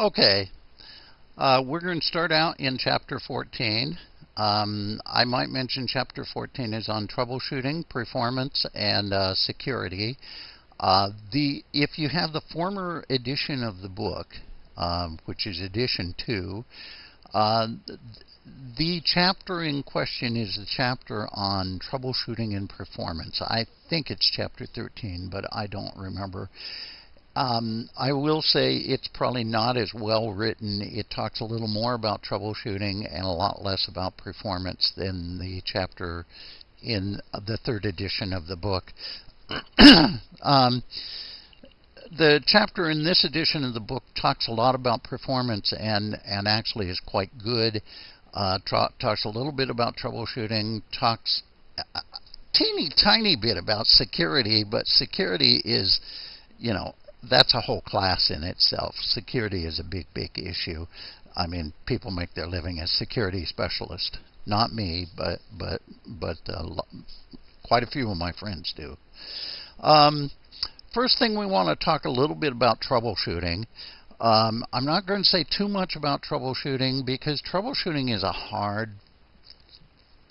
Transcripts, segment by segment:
Okay, uh, we're going to start out in chapter 14. Um, I might mention chapter 14 is on troubleshooting, performance, and uh, security. Uh, the if you have the former edition of the book, um, which is edition two, uh, the chapter in question is the chapter on troubleshooting and performance. I think it's chapter 13, but I don't remember. Um, I will say it's probably not as well written. It talks a little more about troubleshooting and a lot less about performance than the chapter in the third edition of the book. um, the chapter in this edition of the book talks a lot about performance and, and actually is quite good. Uh, talks a little bit about troubleshooting, talks a teeny tiny bit about security, but security is, you know, that's a whole class in itself. Security is a big, big issue. I mean, people make their living as security specialists. Not me, but but but uh, quite a few of my friends do. Um, first thing we want to talk a little bit about troubleshooting. Um, I'm not going to say too much about troubleshooting because troubleshooting is a hard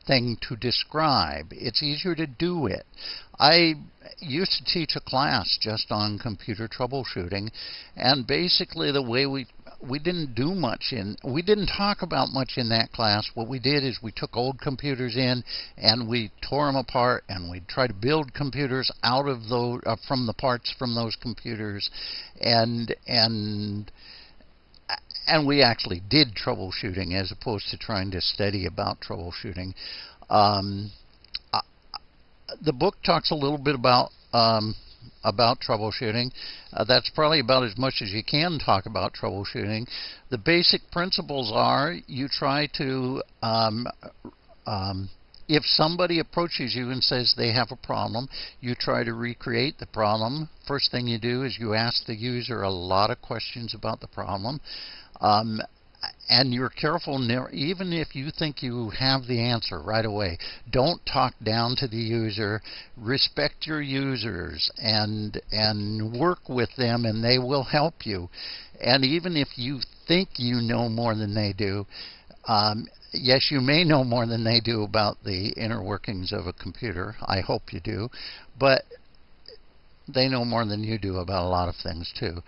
thing to describe. It's easier to do it. I used to teach a class just on computer troubleshooting, and basically the way we we didn't do much in we didn't talk about much in that class. What we did is we took old computers in and we tore them apart and we tried to build computers out of those uh, from the parts from those computers, and and and we actually did troubleshooting as opposed to trying to study about troubleshooting. Um, the book talks a little bit about um, about troubleshooting. Uh, that's probably about as much as you can talk about troubleshooting. The basic principles are you try to um, um, if somebody approaches you and says they have a problem, you try to recreate the problem. First thing you do is you ask the user a lot of questions about the problem. Um, and you're careful, even if you think you have the answer right away, don't talk down to the user. Respect your users and and work with them, and they will help you. And even if you think you know more than they do, um, yes, you may know more than they do about the inner workings of a computer. I hope you do, but they know more than you do about a lot of things too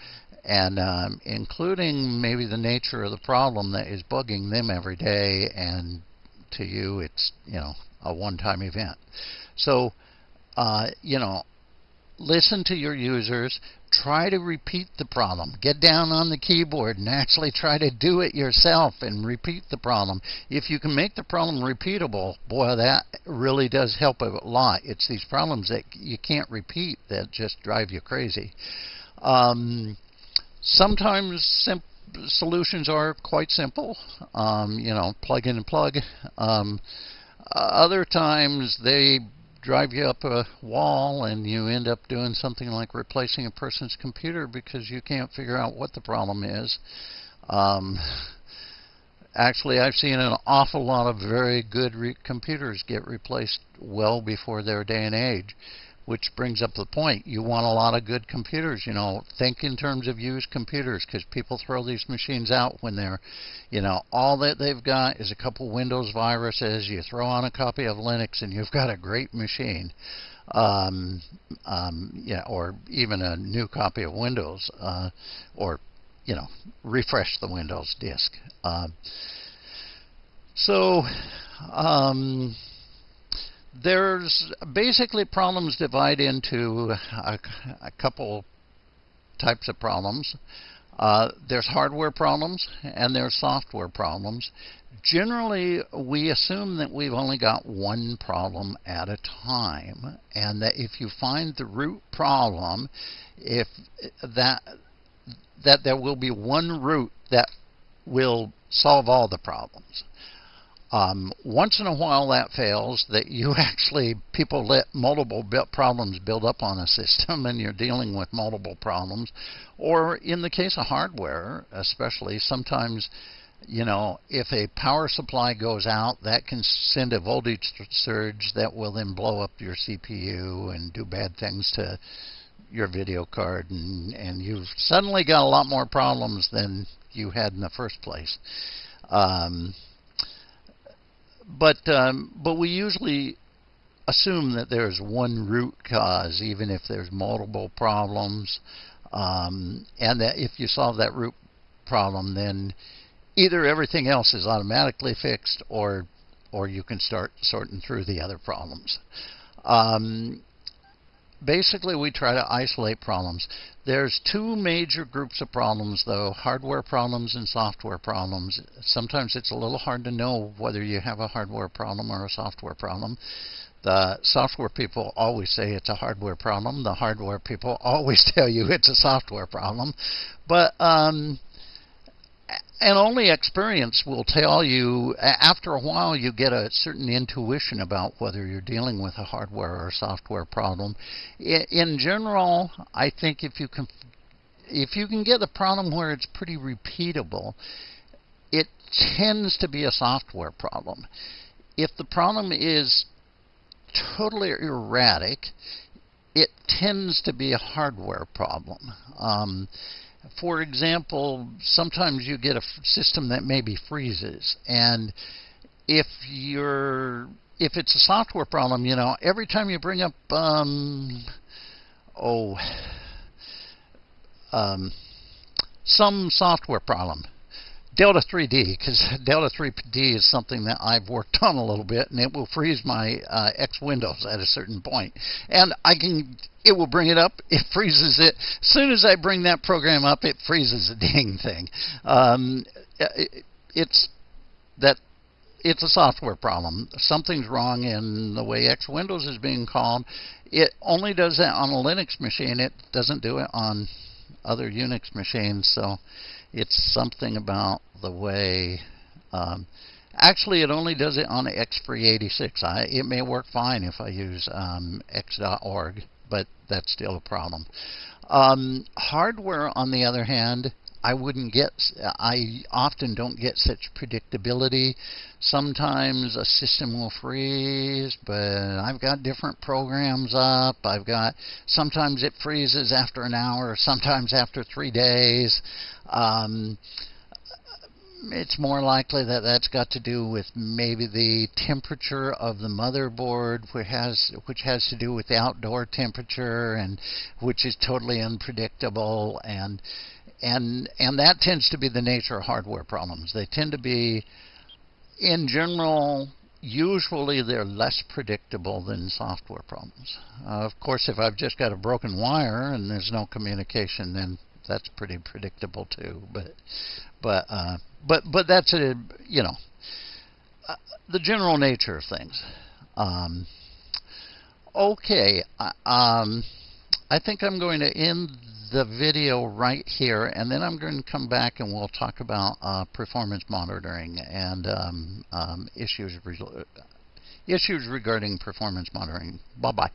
and um, including maybe the nature of the problem that is bugging them every day, and to you it's you know a one-time event. So uh, you know, listen to your users. Try to repeat the problem. Get down on the keyboard and actually try to do it yourself and repeat the problem. If you can make the problem repeatable, boy, that really does help a lot. It's these problems that you can't repeat that just drive you crazy. Um, Sometimes solutions are quite simple. Um, you know, plug in and plug. Um, other times they drive you up a wall and you end up doing something like replacing a person's computer because you can't figure out what the problem is. Um, actually, I've seen an awful lot of very good computers get replaced well before their day and age which brings up the point. You want a lot of good computers. You know, think in terms of used computers because people throw these machines out when they're, you know, all that they've got is a couple Windows viruses. You throw on a copy of Linux and you've got a great machine. Um, um, yeah, or even a new copy of Windows, uh, or you know, refresh the Windows disk. Uh, so. Um, there's basically problems divide into a, a couple types of problems. Uh, there's hardware problems and there's software problems. Generally, we assume that we've only got one problem at a time, and that if you find the root problem, if that that there will be one root that will solve all the problems. Um, once in a while that fails, that you actually, people let multiple problems build up on a system and you're dealing with multiple problems. Or in the case of hardware, especially, sometimes, you know, if a power supply goes out, that can send a voltage surge that will then blow up your CPU and do bad things to your video card, and, and you've suddenly got a lot more problems than you had in the first place. Um, but um, but we usually assume that there's one root cause, even if there's multiple problems, um, and that if you solve that root problem, then either everything else is automatically fixed, or or you can start sorting through the other problems. Um, basically, we try to isolate problems. There's two major groups of problems, though hardware problems and software problems. Sometimes it's a little hard to know whether you have a hardware problem or a software problem. The software people always say it's a hardware problem. The hardware people always tell you it's a software problem. But um, and only experience will tell you after a while you get a certain intuition about whether you're dealing with a hardware or software problem. In general i think if you can if you can get a problem where it's pretty repeatable it tends to be a software problem. If the problem is totally erratic it tends to be a hardware problem. Um, for example, sometimes you get a system that maybe freezes, and if you're if it's a software problem, you know, every time you bring up um, oh um, some software problem, Delta 3D because Delta 3D is something that I've worked on a little bit, and it will freeze my uh, X Windows at a certain point. and I can. It will bring it up. It freezes it. As soon as I bring that program up, it freezes the dang thing. Um, it, it's that it's a software problem. Something's wrong in the way X Windows is being called. It only does that on a Linux machine. It doesn't do it on other Unix machines. So it's something about the way. Um, actually, it only does it on XFree86. I, it may work fine if I use um, X.org, but that's still a problem. Um, hardware, on the other hand, I wouldn't get, I often don't get such predictability. Sometimes a system will freeze, but I've got different programs up. I've got, sometimes it freezes after an hour, sometimes after three days. Um, it's more likely that that's got to do with maybe the temperature of the motherboard, which has which has to do with the outdoor temperature, and which is totally unpredictable. And and and that tends to be the nature of hardware problems. They tend to be, in general, usually they're less predictable than software problems. Uh, of course, if I've just got a broken wire and there's no communication, then that's pretty predictable too. But but uh, but but that's a you know uh, the general nature of things. Um, okay, uh, um, I think I'm going to end the video right here, and then I'm going to come back and we'll talk about uh, performance monitoring and um, um, issues, issues regarding performance monitoring. Bye-bye.